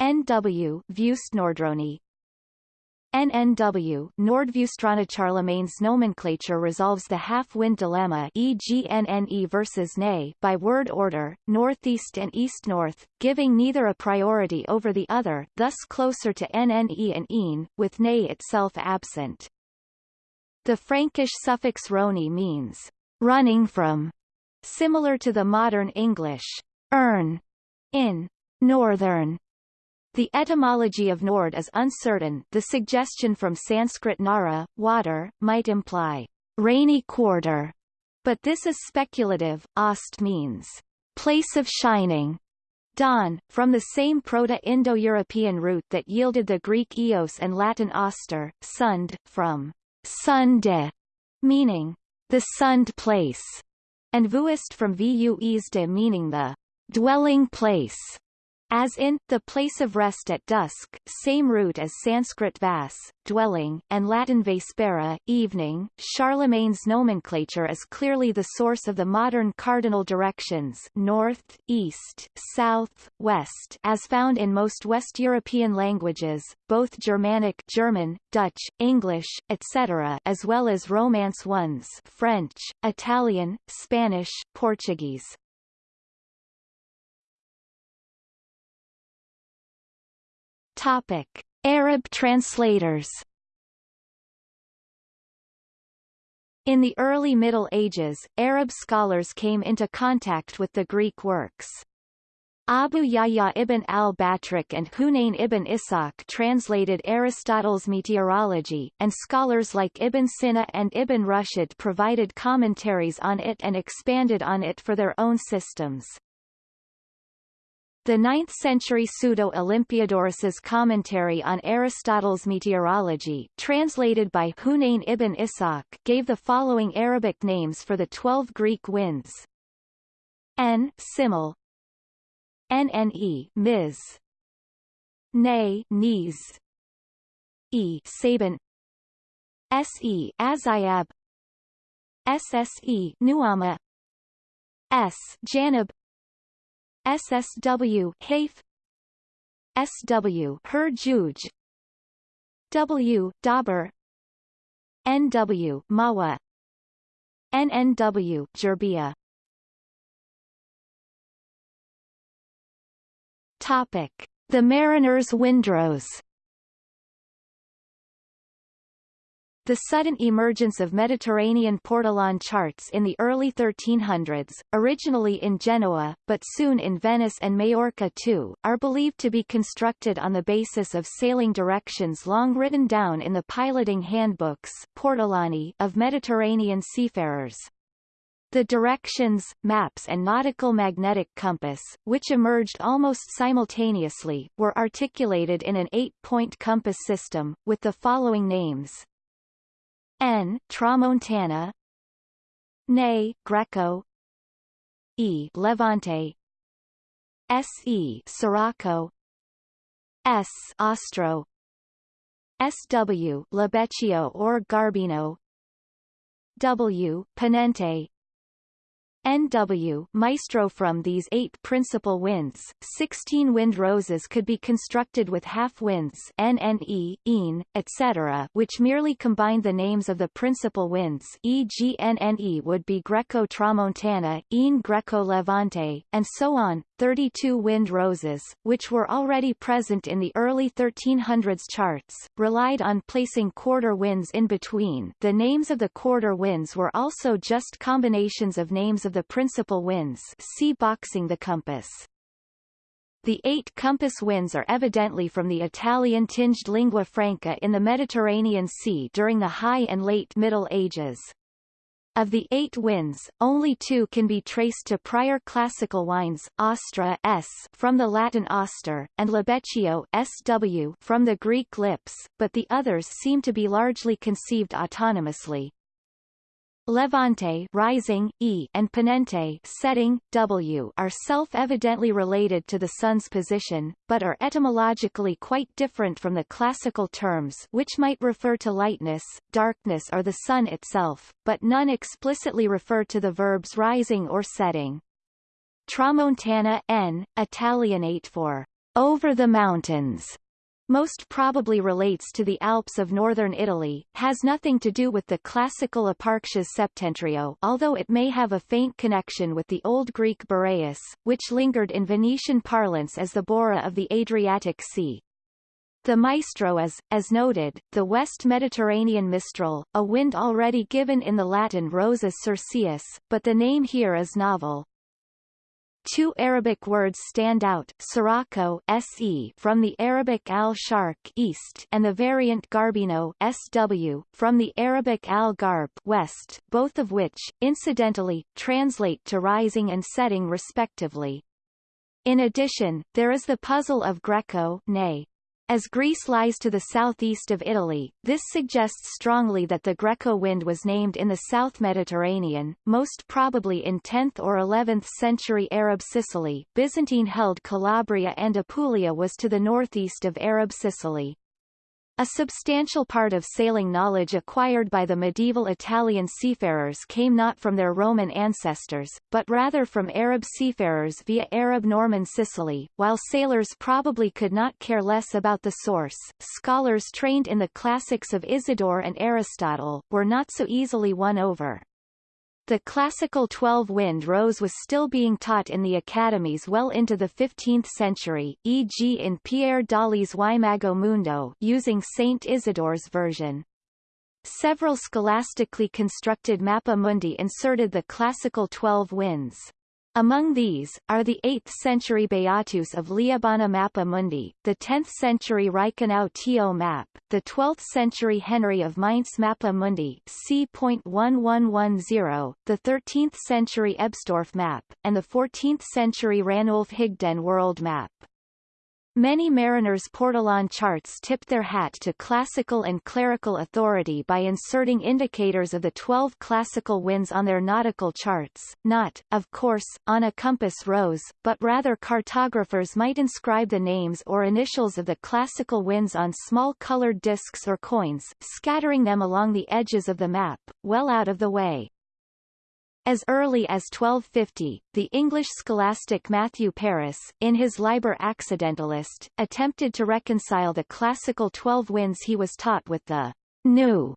Speaker 1: NW Vuestnordroni NNW Nordvustrana Charlemagne's nomenclature resolves the half-wind dilemma e.g. NNE versus NE by word order, northeast and east-north, giving neither a priority over the other, thus closer to NNE and EEN, with NE itself absent. The Frankish suffix roni means running from, similar to the modern English earn in northern The etymology of Nord is uncertain the suggestion from Sanskrit nara, water, might imply rainy quarter, but this is speculative. Ost means place of shining, dawn, from the same Proto-Indo-European root that yielded the Greek eos and Latin oster, sund, from sunde, meaning the sunned place, and vuist from vu meaning the dwelling place as in, the place of rest at dusk, same root as Sanskrit vas, dwelling, and Latin vespera, evening. Charlemagne's nomenclature is clearly the source of the modern cardinal directions north, east, south, west as found in most West European languages, both Germanic German, Dutch, English, etc. as well as Romance ones French, Italian, Spanish, Portuguese. Topic: Arab translators. In the early Middle Ages, Arab scholars came into contact with the Greek works. Abu Yahya ibn al-Batrik and Hunayn ibn Ishaq translated Aristotle's meteorology, and scholars like Ibn Sina and Ibn Rushd provided commentaries on it and expanded on it for their own systems. The 9th-century Pseudo-Olympiodorus's commentary on Aristotle's meteorology, translated by Hunayn ibn Ishaq, gave the following Arabic names for the twelve Greek winds. N. Simul Nne Miz Ne Niz E. Sabin Se Azayab Sse Nuama S. Janib SSW Haif. SW Herjuj W Dauber NW Mawa. NNW Gerbia Topic. The Mariner's Windrose The sudden emergence of Mediterranean portolan charts in the early 1300s, originally in Genoa, but soon in Venice and Majorca too, are believed to be constructed on the basis of sailing directions long written down in the piloting handbooks portolani of Mediterranean seafarers. The directions, maps and nautical magnetic compass, which emerged almost simultaneously, were articulated in an eight-point compass system, with the following names N. Tramontana Ne, Greco E. Levante S. E. Sirocco S. Ostro S. W. Lebeccio or Garbino W. Ponente NW Maestro From these eight principal winds, 16 wind roses could be constructed with half winds NNE, EN, etc. which merely combined the names of the principal winds e.g. NNE would be Greco-Tramontana, EN Greco-Levante, and so on, 32 wind roses, which were already present in the early 1300s charts, relied on placing quarter winds in between the names of the quarter winds were also just combinations of names of the principal winds see boxing the compass. The eight compass winds are evidently from the Italian-tinged lingua franca in the Mediterranean Sea during the High and Late Middle Ages. Of the eight winds, only two can be traced to prior classical wines, Ostro s from the Latin oster, and Lebeccio sw from the Greek lips, but the others seem to be largely conceived autonomously. Levante rising, e, and ponente setting, w are self-evidently related to the sun's position, but are etymologically quite different from the classical terms which might refer to lightness, darkness or the sun itself, but none explicitly refer to the verbs rising or setting. Tramontana n, Italianate for over the mountains, most probably relates to the Alps of northern Italy, has nothing to do with the classical Eparctias Septentrio although it may have a faint connection with the Old Greek Boreas, which lingered in Venetian parlance as the Bora of the Adriatic Sea. The maestro is, as noted, the West Mediterranean mistral, a wind already given in the Latin Rosus Circeus, but the name here is novel. Two Arabic words stand out, Sirocco SE from the Arabic al-Sharq east and the variant Garbino SW from the Arabic al-Garb west, both of which, incidentally, translate to rising and setting respectively. In addition, there is the puzzle of Greco nay, as Greece lies to the southeast of Italy, this suggests strongly that the Greco wind was named in the South Mediterranean, most probably in 10th or 11th century Arab Sicily. Byzantine-held Calabria and Apulia was to the northeast of Arab Sicily. A substantial part of sailing knowledge acquired by the medieval Italian seafarers came not from their Roman ancestors, but rather from Arab seafarers via Arab Norman Sicily. While sailors probably could not care less about the source, scholars trained in the classics of Isidore and Aristotle, were not so easily won over. The classical twelve-wind rose was still being taught in the academies well into the 15th century, e.g. in Pierre d'Ailly's Imago Mundi using Saint Isidore's version. Several scholastically constructed Mappa Mundi inserted the classical twelve winds. Among these, are the 8th-century Beatus of Liébana Mappa Mundi, the 10th-century Reichenau Tio map, the 12th-century Henry of Mainz Mappa Mundi c.1110, the 13th-century Ebstorf map, and the 14th-century Ranulf Higden world map. Many mariners' portolan charts tipped their hat to classical and clerical authority by inserting indicators of the twelve classical winds on their nautical charts, not, of course, on a compass rose, but rather cartographers might inscribe the names or initials of the classical winds on small colored discs or coins, scattering them along the edges of the map, well out of the way. As early as 1250, the English scholastic Matthew Paris, in his Liber Accidentalist, attempted to reconcile the classical twelve winds he was taught with the new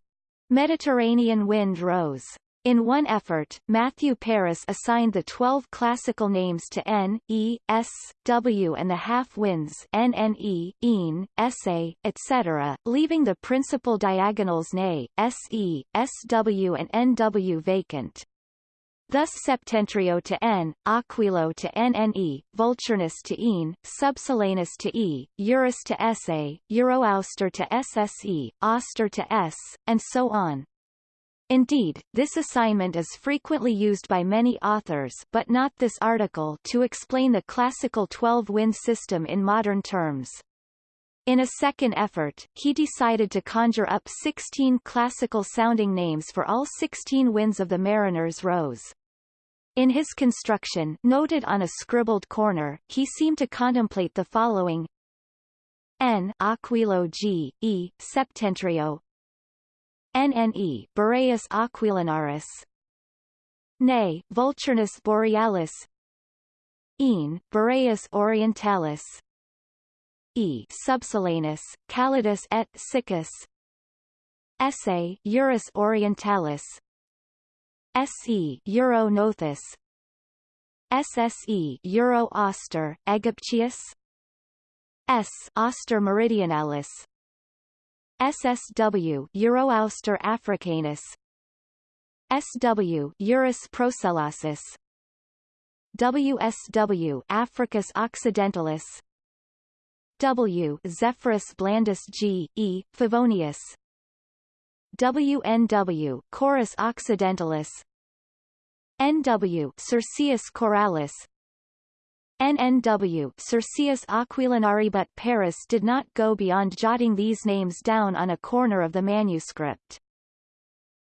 Speaker 1: Mediterranean wind rose. In one effort, Matthew Paris assigned the twelve classical names to N, E, S, W and the half-winds NNE, EN, SA, etc., leaving the principal diagonals NE, SE, SW and NW vacant. Thus Septentrio to N, Aquilo to NNE, Vulturnus to EN, Subsolanus to E, Eurus to SA, Euroauster to SSE, Auster to S, and so on. Indeed, this assignment is frequently used by many authors but not this article to explain the classical 12-wind system in modern terms. In a second effort, he decided to conjure up 16 classical-sounding names for all 16 winds of the Mariner's Rose. In his construction noted on a scribbled corner, he seemed to contemplate the following. N Aquilo G, E, Septentrio. NNE Boreas aquilinaris. Ne, Vulturnus borealis. En, Boreas orientalis E. Subsolanus, Calidus et Siccus. Essa, Eurus orientalis. SE Euro Nothus. SSE Euro Auster Aegyptius. S Auster Meridionalis. SSW Euro Auster Africanus. SW Eurus Procellasis WSW Africus Occidentalis W. Zephyrus blandus G, E, Favonius. WNW Chorus Occidentalis. NW Circeus Coralis NNW Circeus Aquilinari but Paris did not go beyond jotting these names down on a corner of the manuscript.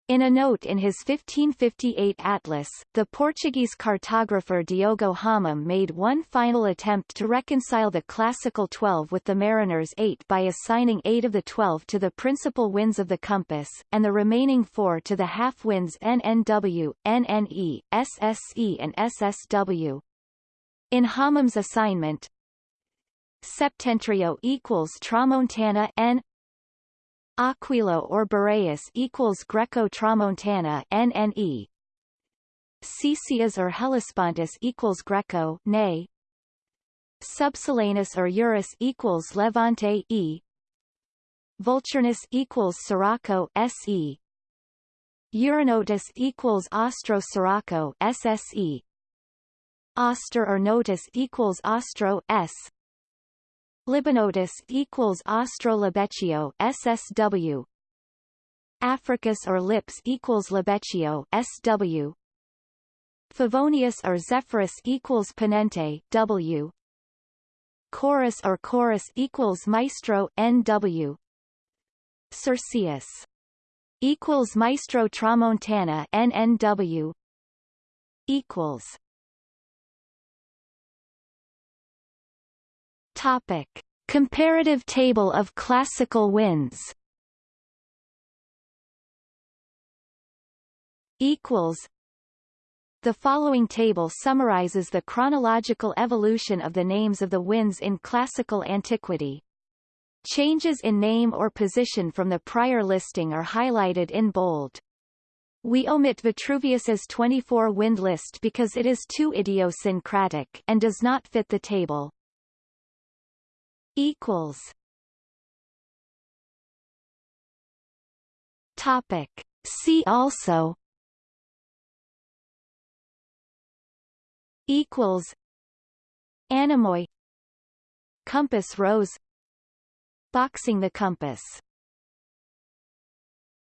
Speaker 1: In a note in his 1558 atlas, the Portuguese cartographer Diogo Homem made one final attempt to reconcile the classical 12 with the Mariner's 8 by assigning 8 of the 12 to the principal winds of the compass, and the remaining 4 to the half-winds NNW, NNE, SSE and SSW. In Homem's assignment, Septentrio equals Tramontana N Aquilo or Boreas equals Greco-Tramontana NNE. Caecias or Hellespontus equals Greco Ne. Subsolanus or Eurus equals Levante E. Vulturnus equals Sirocco SE. Euronotus equals Austro Sirocco SSE. Auster or notus equals Austro S Libanotus equals Austrolabeccio SSW Africus or Lips equals Labeccio SW Favonius or Zephyrus equals Ponente W. Chorus or Chorus equals Maestro NW Circeus equals Maestro Tramontana NNW equals Topic Comparative table of classical winds equals the following table summarizes the chronological evolution of the names of the winds in classical antiquity. Changes in name or position from the prior listing are highlighted in bold. We omit Vitruvius's 24 wind list because it is too idiosyncratic and does not fit the table. Equals. Topic. See also. Equals. Anemoi Compass rose Boxing the compass